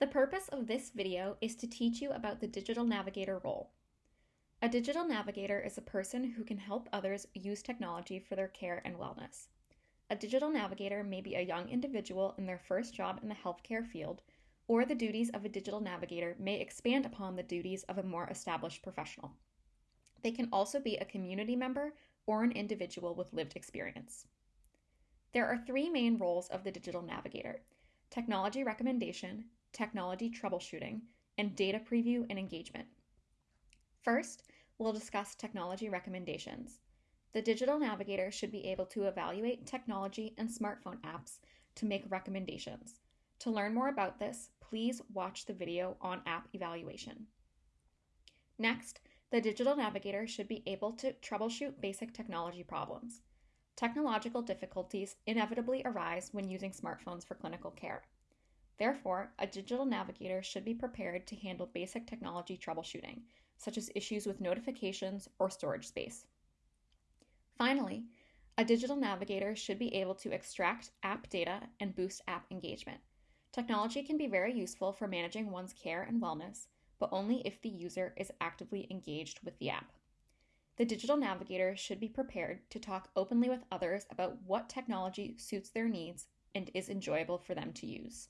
The purpose of this video is to teach you about the digital navigator role. A digital navigator is a person who can help others use technology for their care and wellness. A digital navigator may be a young individual in their first job in the healthcare field, or the duties of a digital navigator may expand upon the duties of a more established professional. They can also be a community member or an individual with lived experience. There are three main roles of the digital navigator technology recommendation, technology troubleshooting, and data preview and engagement. First, we'll discuss technology recommendations. The digital navigator should be able to evaluate technology and smartphone apps to make recommendations. To learn more about this, please watch the video on app evaluation. Next, the digital navigator should be able to troubleshoot basic technology problems. Technological difficulties inevitably arise when using smartphones for clinical care. Therefore, a digital navigator should be prepared to handle basic technology troubleshooting, such as issues with notifications or storage space. Finally, a digital navigator should be able to extract app data and boost app engagement. Technology can be very useful for managing one's care and wellness, but only if the user is actively engaged with the app. The digital navigator should be prepared to talk openly with others about what technology suits their needs and is enjoyable for them to use.